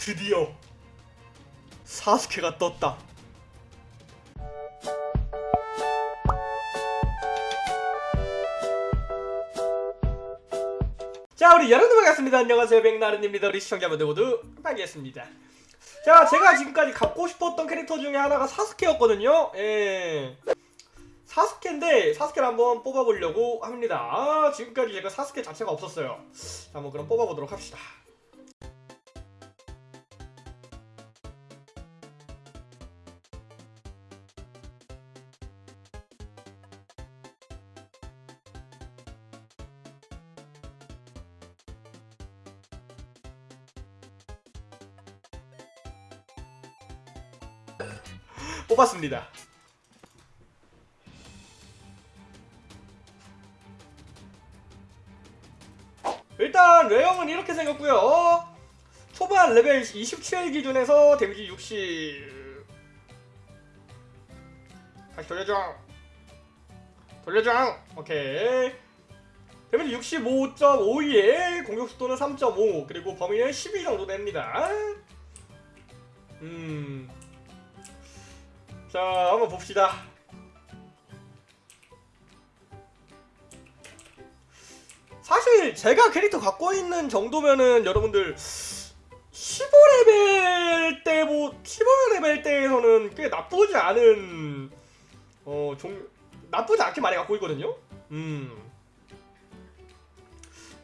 드디어 사스케가 떴다. 자 우리 여러분 반갑습니다. 안녕하세요 백나른입니다. 우리 시청자분들 모두 반갑습니다. 자 제가 지금까지 갖고 싶었던 캐릭터 중에 하나가 사스케였거든요. 예. 사스케인데 사스케를 한번 뽑아보려고 합니다. 아, 지금까지 제가 사스케 자체가 없었어요. 자, 한번 그럼 뽑아보도록 합시다. 뽑았습니다. 일단 외형은 이렇게 생겼고요. 어, 초반 레벨 27 기준에서 데미지 60. 다시 돌려줘. 돌려줘. 오케이. 데미지 65.52에 공격 속도는 3.5 그리고 범위는 12 정도 됩니다. 음. 자, 한번 봅시다. 사실 제가 캐릭터 갖고 있는 정도면은 여러분들 15레벨 때 뭐 15레벨 때에서는 꽤 나쁘지 않은 어 종 나쁘지 않게 많이 갖고 있거든요. 음.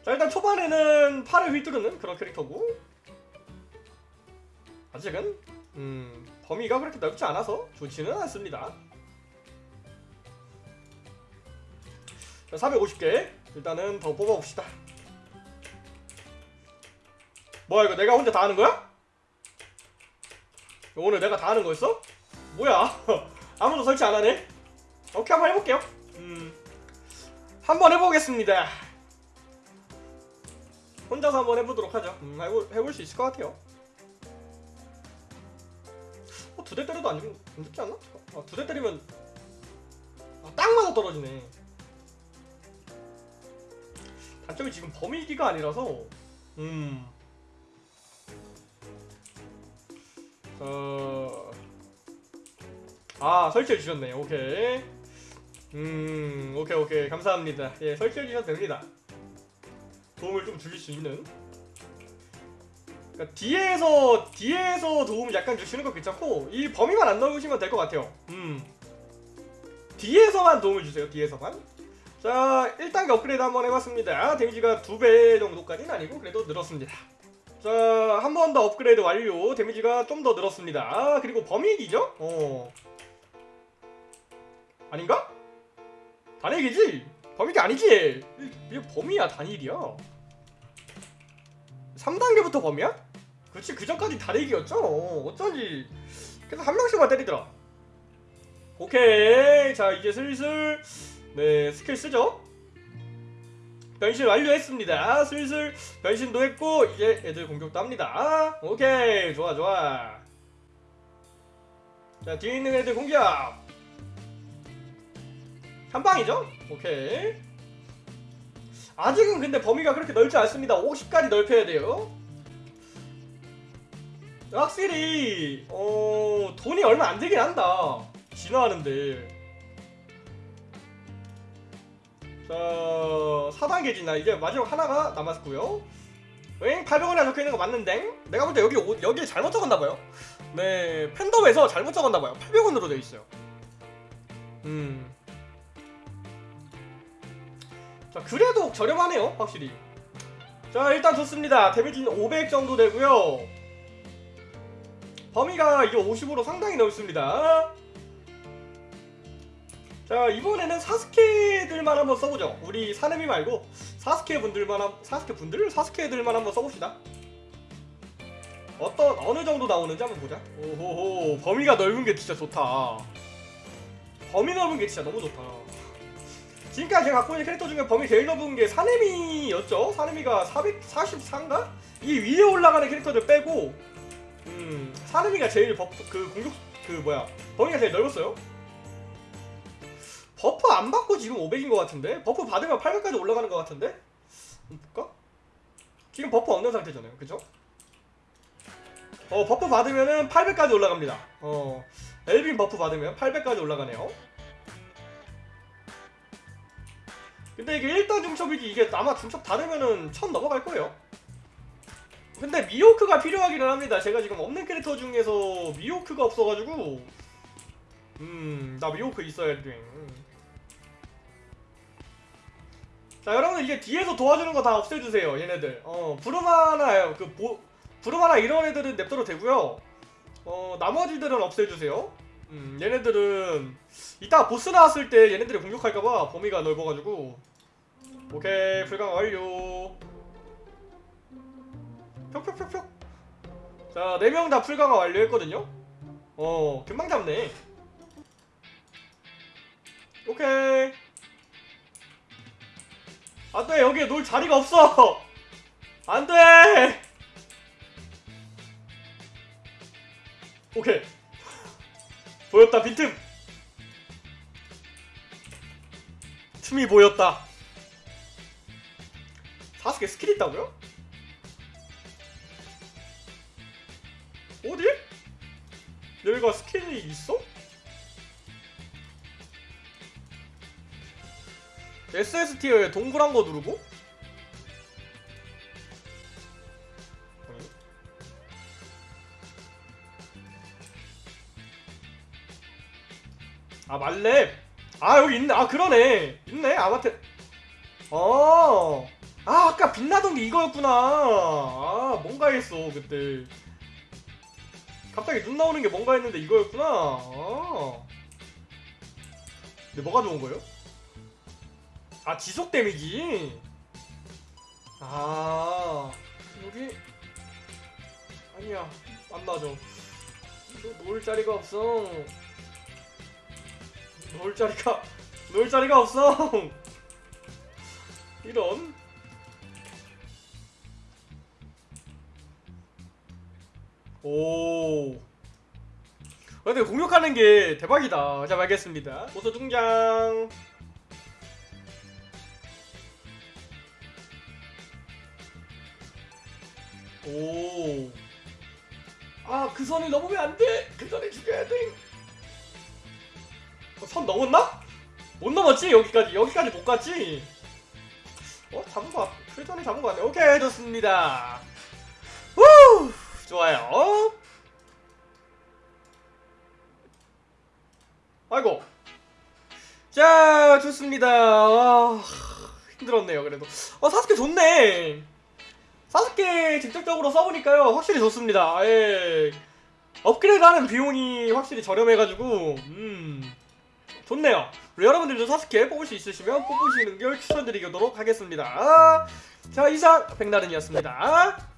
자 일단 초반에는 팔을 휘두르는 그런 캐릭터고 아직은 음 범위가 그렇게 넓지 않아서 좋지는 않습니다. 자 450개. 일단은 더 뽑아봅시다. 뭐야 이거 내가 혼자 다 하는 거야? 오늘 내가 다 하는 거였어? 뭐야? 아무도 설치 안 하네. 오케이 한번 해볼게요. 음 한번 해보겠습니다. 혼자서 한번 해보도록 하죠. 음, 해볼, 해볼 수 있을 것 같아요 두 대 때려도 안, 죽, 안 죽지 않나? 아, 두 대 때리면 아, 딱 맞아 떨어지네. 단점이 지금 범위기가 아니라서. 음. 어. 아 설치해 주셨네. 오케이. 음 오케이 오케이. 감사합니다. 예 설치해 주셔도 됩니다. 도움을 좀 주실 수 있는 그러니까 뒤에서 뒤에서 도움 약간 주시는 거 괜찮고 이 범위만 안 넣으시면 될 것 같아요 음 뒤에서만 도움을 주세요 뒤에서만 자 1단계 업그레이드 한번 해봤습니다 데미지가 2배 정도까지는 아니고 그래도 늘었습니다 자 한 번 더 업그레이드 완료 데미지가 좀 더 늘었습니다 아, 그리고 범위기죠? 어 아닌가? 단일기지? 범위기 아니지? 이게 범위야 단일이야 3단계부터 범위야? 그렇지 그 전까지 단일기였죠. 어쩐지. 계속 한 명씩만 때리더라. 오케이. 자 이제 슬슬 네 스킬 쓰죠. 변신 완료했습니다. 슬슬 변신도 했고 이제 애들 공격도 합니다. 오케이. 좋아 좋아. 자 뒤에 있는 애들 공격. 한 방이죠? 오케이. 아직은 근데 범위가 그렇게 넓지 않습니다. 50까지 넓혀야 돼요 확실히 어 돈이 얼마 안 되긴 한다. 진화하는데. 자 4단계 진화 이제 마지막 하나가 남았고요. 응? 800원이나 적혀있는 거 맞는데? 내가 볼 때 여기 오- 여기 잘못 적었나봐요. 네 팬덤에서 잘못 적었나봐요. 800원으로 되어있어요. 음. 자 그래도 저렴하네요 확실히. 자 일단 좋습니다. 데미지는 500 정도 되고요 범위가 이게 50으로 상당히 넓습니다. 자 이번에는 사스케들만 한번 써보죠. 우리 사내미 말고 사스케 분들만 한, 사스케 분들? 사스케들만 한번 써봅시다. 어떤 어느 정도 나오는지 한번 보자. 오호호 범위가 넓은 게 진짜 좋다. 범위 넓은 게 진짜 너무 좋다. 지금까지 제가 갖고 있는 캐릭터 중에 범위 제일 넓은 게 사네미였죠. 사네미가 444인가? 이 위에 올라가는 캐릭터들 빼고 음 사네미가 제일 버프 그 공격 그 뭐야 범위가 제일 넓었어요 버프 안 받고 지금 500인 것 같은데? 버프 받으면 800까지 올라가는 것 같은데? 볼까? 지금 버프 없는 상태잖아요 그죠? 어 버프 받으면은 800까지 올라갑니다 어 엘빈 버프 받으면 800까지 올라가네요 근데 이게 1단 중첩이지 이게 아마 중첩 다 되면은 1000 넘어갈 거예요 근데 미호크가 필요하기는 합니다. 제가 지금 없는 캐릭터 중에서 미호크가 없어가지고. 음 나 미호크 있어야 돼. 자 여러분들 이제 뒤에서 도와주는 거 다 없애주세요 얘네들. 어 부르마나 그 보, 부르마나 이런 애들은 냅둬도 되고요. 어 나머지들은 없애주세요. 음 얘네들은 이따 보스 나왔을 때 얘네들이 공격할까봐 범위가 넓어가지고. 오케이 불강 완료 표 자, 4명 다 풀강화 완료했거든요? 어, 금방 잡네. 오케이. 안 돼, 여기에 놀 자리가 없어! 안 돼! 오케이. 보였다, 빈틈! 틈이 보였다. 사스케 스킬 있다고요? 어디? 여기가 스킬이 있어? SS 티어에 동그란 거 누르고? 아 만렙 아 여기 있네 아 그러네 있네 아마테 어. 아 아까 빛나던 게 이거였구나 아 뭔가 했어 그때 갑자기 눈 나오는 게 뭔가 했는데 이거였구나. 아. 근데 뭐가 좋은 거예요? 아 지속 데미지. 아 여기 아니야 안 맞아. 너 놓을 자리가 없어. 놓을 자리가 놓을 자리가 없어. 이런. 오. 근데 공격하는 게 대박이다. 자, 알겠습니다. 보소 등장. 오. 아, 그 선을 넘으면 안 돼. 그 선을 죽여야 돼. 어, 선 넘었나? 못 넘었지? 여기까지. 여기까지 못 갔지? 어, 잡은 거 같, 풀전에 잡은 거 같네. 오케이, 좋습니다. 후! 좋아요. 아이고. 자, 좋습니다. 아, 힘들었네요, 그래도. 어, 사스케 좋네. 사스케 직접적으로 써보니까요, 확실히 좋습니다. 예. 업그레이드 하는 비용이 확실히 저렴해가지고, 음, 좋네요. 여러분들도 사스케 뽑을 수 있으시면 뽑으시는 걸 추천드리도록 하겠습니다. 자, 이상 백나른이었습니다.